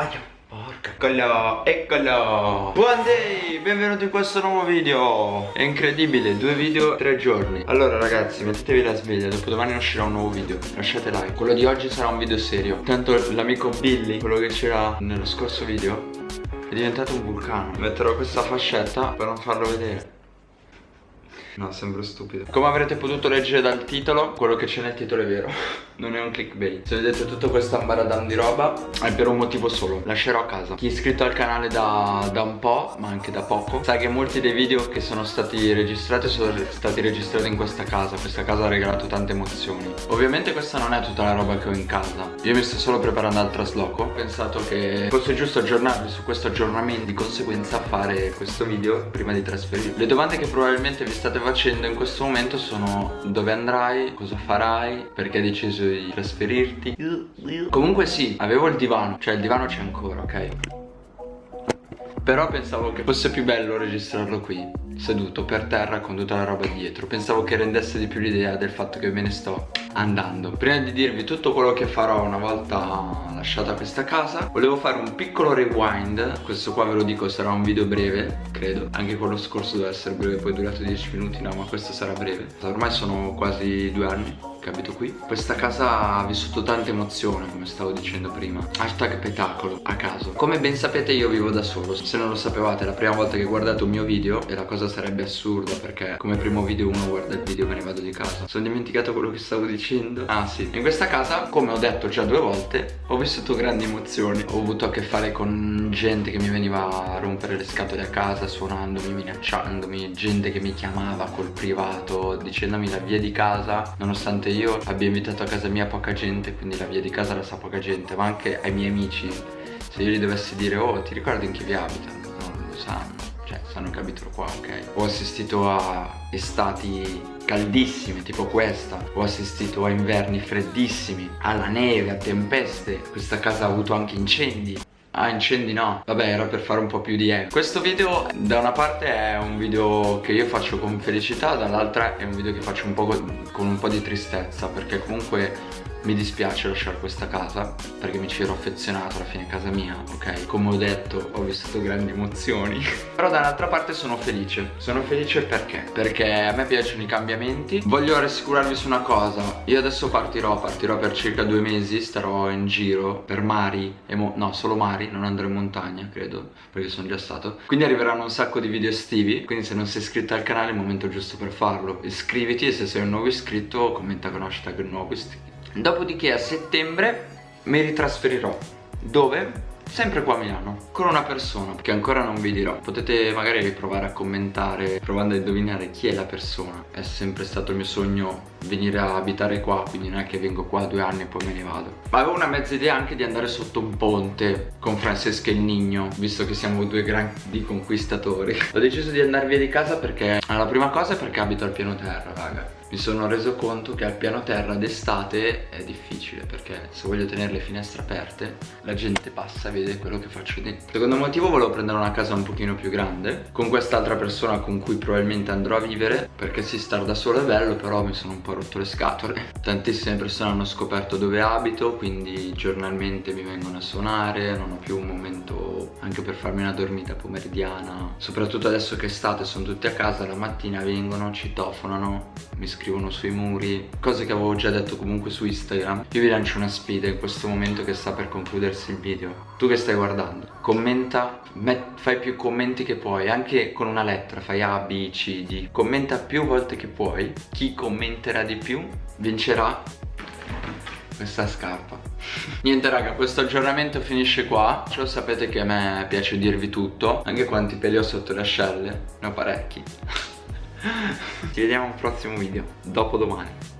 Aia. Porca. Eccolo, eccolo. Buon day, benvenuti in questo nuovo video. È incredibile, due video, tre giorni. Allora ragazzi, mettetevi la sveglia Dopo domani uscirà un nuovo video. Lasciate like. Quello di oggi sarà un video serio. Tanto l'amico Billy, quello che c'era nello scorso video È diventato un vulcano. Metterò questa fascetta per non farlo vedere. No, sembra stupido. Come avrete potuto leggere dal titolo Quello che c'è nel titolo è vero Non è un clickbait. Se vedete tutto questo ambaradam di roba È per un motivo solo. Lascerò a casa. Chi è iscritto al canale da, da un po' Ma anche da poco Sa che molti dei video che sono stati registrati Sono stati registrati in questa casa. Questa casa ha regalato tante emozioni. Ovviamente questa non è tutta la roba che ho in casa. Io mi sto solo preparando al trasloco. Ho pensato che fosse giusto aggiornarvi su questo aggiornamento Di conseguenza fare questo video prima di trasferirvi Le domande che probabilmente vi state facendo in questo momento sono dove andrai, cosa farai, perché hai deciso di trasferirti. Comunque sì, avevo il divano, cioè il divano c'è ancora, ok? Però pensavo che fosse più bello registrarlo qui Seduto per terra con tutta la roba dietro. Pensavo che rendesse di più l'idea del fatto che me ne sto andando. Prima di dirvi tutto quello che farò una volta lasciata questa casa Volevo fare un piccolo rewind. Questo qua ve lo dico sarà un video breve, credo. Anche quello scorso deve essere breve, poi è durato 10 minuti No, ma questo sarà breve. Ormai sono quasi due anni abito qui? Questa casa ha vissuto tante emozioni come stavo dicendo prima. Hashtag petacolo a caso. Come ben sapete io vivo da solo. Se non lo sapevate la prima volta che guardate un mio video E la cosa sarebbe assurda perché come primo video uno guarda il video e me ne vado di casa. Sono dimenticato quello che stavo dicendo. Ah sì. In questa casa come ho detto già due volte Ho vissuto grandi emozioni. Ho avuto a che fare con gente che mi veniva a rompere le scatole a casa Suonandomi, minacciandomi Gente che mi chiamava col privato Dicendomi la via di casa Nonostante io io abbia invitato a casa mia poca gente Quindi la via di casa la sa poca gente Ma anche ai miei amici. Se io gli dovessi dire oh ti ricordi in chi vi abita? Non lo sanno. Cioè sanno che abito qua ok? Ho assistito a estati caldissime tipo questa. Ho assistito a inverni freddissimi Alla neve, a tempeste. Questa casa ha avuto anche incendi Ah incendi no. Vabbè era per fare un po' più di eco Questo video da una parte è un video che io faccio con felicità Dall'altra è un video che faccio un po' con un po' di tristezza Perché comunque mi dispiace lasciare questa casa perché mi ci ero affezionato alla fine casa mia, ok? Come ho detto ho vissuto grandi emozioni. Però dall'altra parte sono felice. Sono felice perché? Perché a me piacciono i cambiamenti. Voglio rassicurarvi su una cosa. Io adesso partirò, partirò per circa due mesi Starò in giro per mari No, solo mari, non andrò in montagna credo Perché sono già stato. Quindi arriveranno un sacco di video estivi. Quindi se non sei iscritto al canale è il momento giusto per farlo. Iscriviti e se sei un nuovo iscritto commenta con hashtag nuovo iscritto Dopodiché a settembre mi ritrasferirò Dove? Sempre qua a Milano Con una persona che ancora non vi dirò. Potete magari provare a commentare Provando a indovinare chi è la persona. È sempre stato il mio sogno venire a abitare qua Quindi non è che vengo qua due anni e poi me ne vado. Ma avevo una mezza idea anche di andare sotto un ponte Con Francesca e il Nigno Visto che siamo due grandi conquistatori. Ho deciso di andare via di casa perché La prima cosa è perché abito al piano terra raga mi sono reso conto che al piano terra d'estate è difficile perché se voglio tenere le finestre aperte la gente passa e vede quello che faccio dentro. Secondo motivo volevo prendere una casa un pochino più grande con quest'altra persona con cui probabilmente andrò a vivere perché si star da solo è bello però mi sono un po' rotto le scatole. Tantissime persone hanno scoperto dove abito quindi giornalmente mi vengono a suonare non ho più un momento anche per farmi una dormita pomeridiana. Soprattutto adesso che è estate sono tutti a casa la mattina vengono citofonano mi scrivono sui muri Cose che avevo già detto comunque su Instagram. Io vi lancio una sfida in questo momento che sta per concludersi il video. Tu che stai guardando Commenta, fai più commenti che puoi Anche con una lettera, fai A, B, C, D. Commenta più volte che puoi Chi commenterà di più vincerà questa scarpa. Niente raga questo aggiornamento finisce qua. Lo sapete che a me piace dirvi tutto Anche quanti peli ho sotto le ascelle Ne ho parecchi ci vediamo al prossimo video. Dopo domani